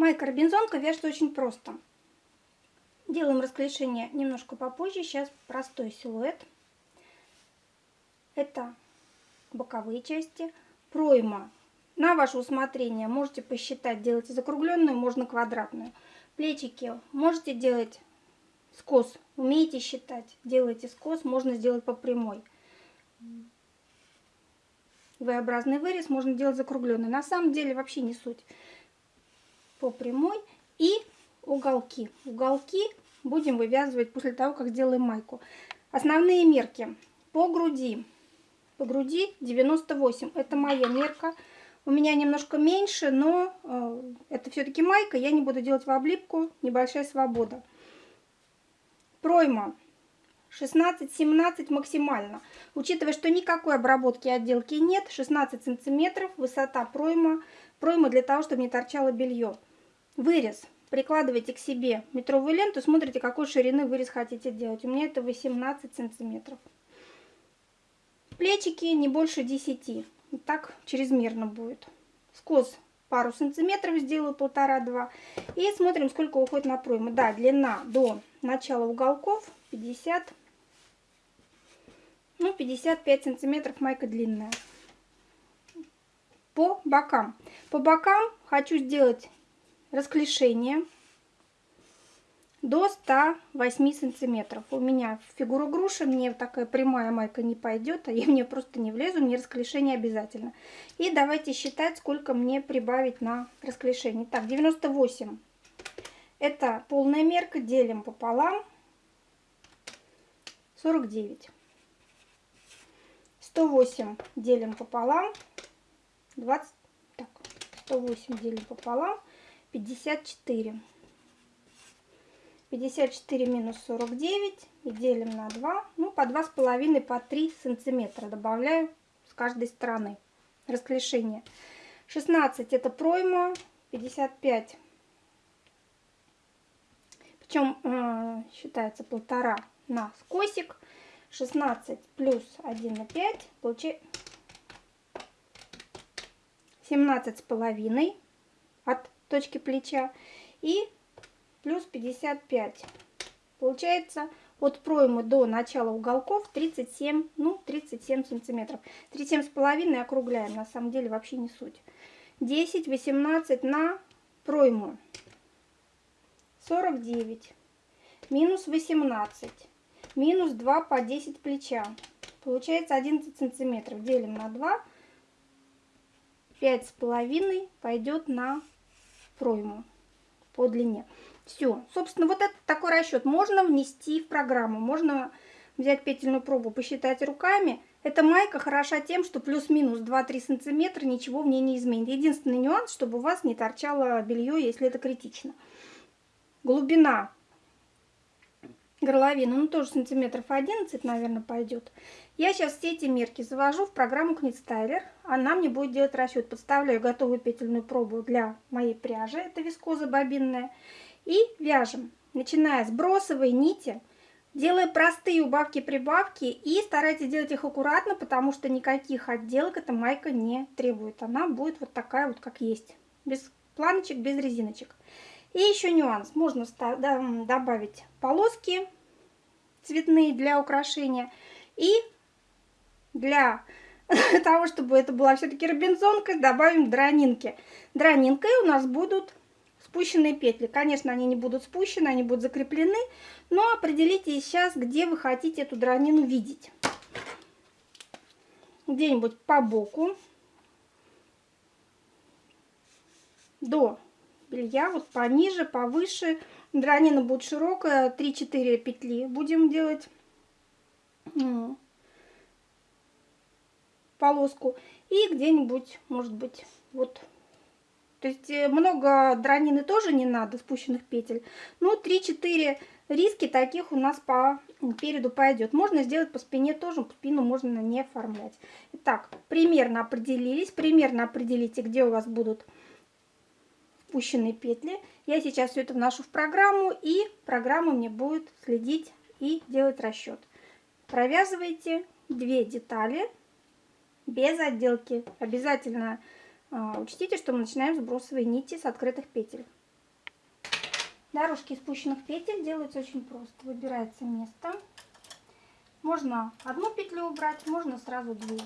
Майка Робинзонка вяжется очень просто. Делаем расклешение немножко попозже. Сейчас простой силуэт. Это боковые части. Пройма на ваше усмотрение. Можете посчитать, делайте закругленную, можно квадратную. Плечики можете делать скос. Умеете считать, делайте скос, можно сделать по прямой. V-образный вырез можно делать закругленный. На самом деле вообще не суть по прямой и уголки. Уголки будем вывязывать после того, как сделаем майку. Основные мерки по груди. По груди 98. Это моя мерка. У меня немножко меньше, но э, это все-таки майка. Я не буду делать в облипку. Небольшая свобода. Пройма 16-17 максимально. Учитывая, что никакой обработки отделки нет, 16 сантиметров, высота пройма. Пройма для того, чтобы не торчало белье. Вырез. Прикладывайте к себе метровую ленту, смотрите, какой ширины вырез хотите делать. У меня это 18 сантиметров. Плечики не больше 10. Так чрезмерно будет. Скос пару сантиметров сделаю, полтора-два. И смотрим, сколько уходит на пройму. Да, длина до начала уголков 50, ну 55 сантиметров майка длинная. По бокам. По бокам хочу сделать расклешение до 108 сантиметров. У меня фигура груши, мне такая прямая майка не пойдет, а я мне просто не влезу, мне расклешение обязательно. И давайте считать, сколько мне прибавить на расклешение. Так, 98. Это полная мерка, делим пополам. 49. 108 делим пополам. 20. Так, 108 делим пополам. 54. 54 минус 49 и делим на 2. Ну, по 2,5, по 3 сантиметра добавляю с каждой стороны. Расклешение. 16 это пройма, 55. Причем э, считается полтора на скосик. 16 плюс 1 на 5 получается 17 с половиной от точки плеча и плюс 55. Получается от проймы до начала уголков 37, ну 37 сантиметров. 37 с половиной округляем, на самом деле вообще не суть. 10, 18 на пройму. 49 минус 18 минус 2 по 10 плеча. Получается 11 сантиметров. Делим на 2. 5 с половиной пойдет на пройму по длине. Все. Собственно, вот это такой расчет можно внести в программу. Можно взять петельную пробу, посчитать руками. Эта майка хороша тем, что плюс-минус 2-3 сантиметра ничего в ней не изменит. Единственный нюанс, чтобы у вас не торчало белье, если это критично. Глубина горловины, ну тоже сантиметров 11, наверное, пойдет. Я сейчас все эти мерки завожу в программу Knitstyler. Она мне будет делать расчет. Подставляю готовую петельную пробу для моей пряжи. Это вискоза бобинная. И вяжем, начиная с бросовой нити, делая простые убавки-прибавки. И старайтесь делать их аккуратно, потому что никаких отделок эта майка не требует. Она будет вот такая вот, как есть. Без планочек, без резиночек. И еще нюанс. Можно добавить полоски цветные для украшения. И для того, чтобы это была все-таки робинзонка, добавим дранинки. Дранинкой у нас будут спущенные петли. Конечно, они не будут спущены, они будут закреплены. Но определите сейчас, где вы хотите эту дранину видеть. Где-нибудь по боку. До белья, вот пониже, повыше. Дранина будет широкая, 3-4 петли будем делать полоску. И где-нибудь, может быть, вот. То есть э, много дранины тоже не надо, спущенных петель. Но 3-4 риски таких у нас по переду пойдет. Можно сделать по спине тоже, спину можно не оформлять. Итак, примерно определились. Примерно определите, где у вас будут спущенные петли. Я сейчас все это вношу в программу, и программа мне будет следить и делать расчет. Провязывайте две детали без отделки. Обязательно э, учтите, что мы начинаем с бросовой нити с открытых петель. Дорожки спущенных петель делаются очень просто. Выбирается место. Можно одну петлю убрать, можно сразу две.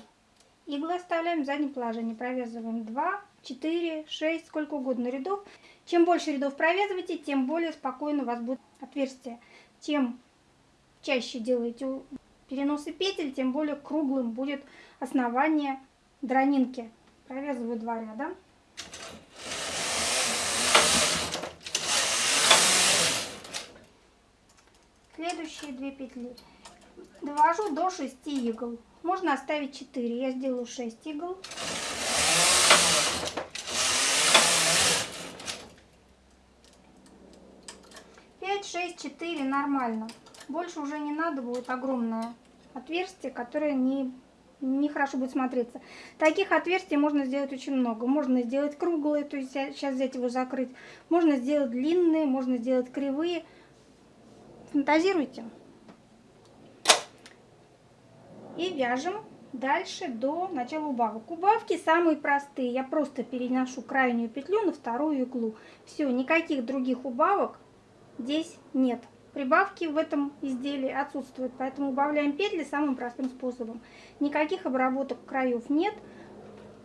Иглы оставляем в заднем положении. Провязываем 2, 4, 6, сколько угодно рядов. Чем больше рядов провязываете, тем более спокойно у вас будет отверстие. Чем чаще делаете переносы петель, тем более круглым будет основание дронинки. Провязываю два ряда. Следующие две петли. Довожу до 6 игл. Можно оставить 4. Я сделаю 6 игл. Пять, шесть, четыре нормально. Больше уже не надо будет огромное отверстие, которое не нехорошо будет смотреться. Таких отверстий можно сделать очень много. Можно сделать круглые, то есть сейчас взять его закрыть. Можно сделать длинные, можно сделать кривые. Фантазируйте. И вяжем дальше до начала убавок. Убавки самые простые. Я просто переношу крайнюю петлю на вторую иглу. Все, никаких других убавок здесь нет. Прибавки в этом изделии отсутствуют, поэтому убавляем петли самым простым способом. Никаких обработок краев нет.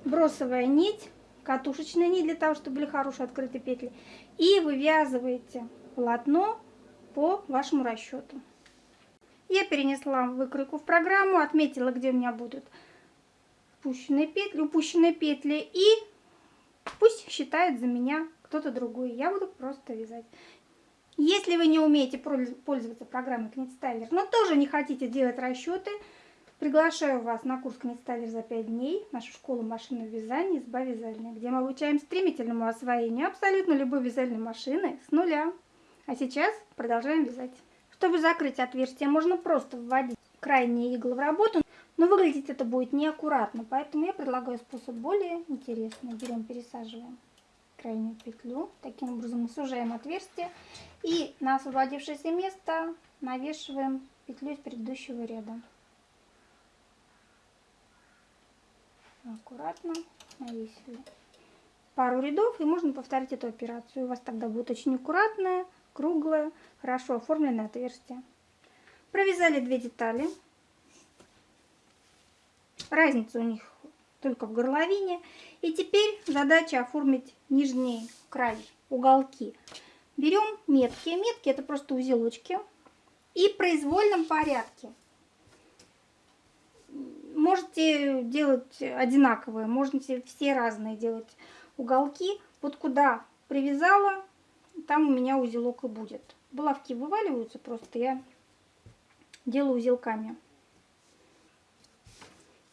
Бросовая нить, катушечная нить для того, чтобы были хорошие открытые петли. И вывязываете полотно по вашему расчету. Я перенесла выкройку в программу, отметила, где у меня будут упущенные петли, упущенные петли. И пусть считает за меня кто-то другой. Я буду просто вязать. Если вы не умеете пользоваться программой Книтстайлер, но тоже не хотите делать расчеты, приглашаю вас на курс Книтстайлер за 5 дней, нашу школу машинного вязания «Изба вязальная», где мы обучаем стремительному освоению абсолютно любой вязальной машины с нуля. А сейчас продолжаем вязать. Чтобы закрыть отверстие, можно просто вводить крайние иглы в работу, но выглядеть это будет неаккуратно, поэтому я предлагаю способ более интересный. Берем, пересаживаем крайнюю петлю. Таким образом мы сужаем отверстие. И на освободившееся место навешиваем петлю из предыдущего ряда. Аккуратно навесили пару рядов и можно повторить эту операцию. У вас тогда будет очень аккуратная, круглая, хорошо оформленное отверстие. Провязали две детали. Разница у них только в горловине. И теперь задача оформить нижний край, уголки. Берем метки. Метки это просто узелочки. И в произвольном порядке. Можете делать одинаковые, можете все разные делать уголки. Вот куда привязала, там у меня узелок и будет. Булавки вываливаются просто, я делаю узелками.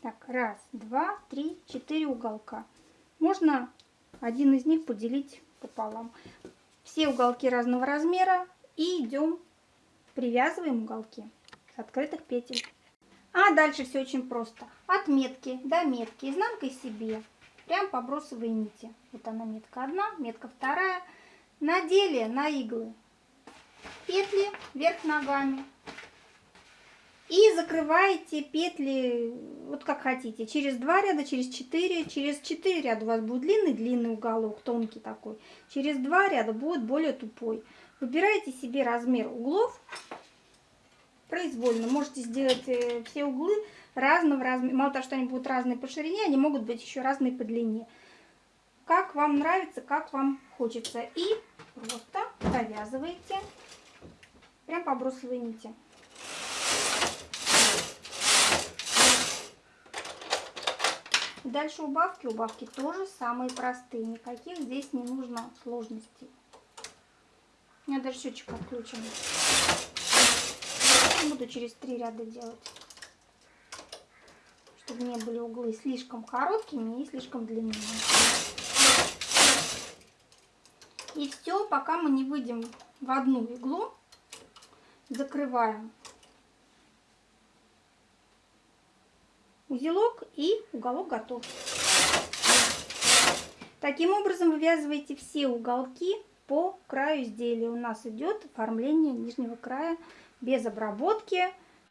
Так, раз, два, три, четыре уголка. Можно один из них поделить пополам. Все уголки разного размера. И идем, привязываем уголки с открытых петель. А дальше все очень просто. От метки до метки, изнанкой себе, прям по бросовой нити. Вот она метка одна, метка вторая. Надели на иглы петли вверх ногами, и закрываете петли вот как хотите. Через два ряда, через четыре. Через четыре ряда у вас будет длинный-длинный уголок, тонкий такой. Через два ряда будет более тупой. Выбираете себе размер углов произвольно. Можете сделать э, все углы разного размера. Мало того, что они будут разные по ширине, они могут быть еще разные по длине. Как вам нравится, как вам хочется. И просто провязываете прям по бросовой нити. Дальше убавки. Убавки тоже самые простые. Никаких здесь не нужно сложностей. У меня даже счетчик отключен. Буду через три ряда делать. Чтобы не были углы слишком короткими и слишком длинными. И все, пока мы не выйдем в одну иглу, закрываем узелок и уголок готов. Таким образом вывязываете все уголки по краю изделия. У нас идет оформление нижнего края без обработки,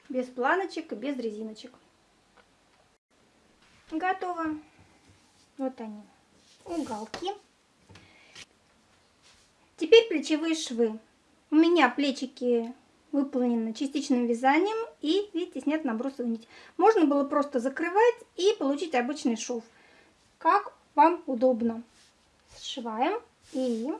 без планочек и без резиночек. Готово. Вот они, уголки. Теперь плечевые швы. У меня плечики выполнены частичным вязанием и, видите, снят набросовую нить. Можно было просто закрывать и получить обычный шов. Как вам удобно. Сшиваем и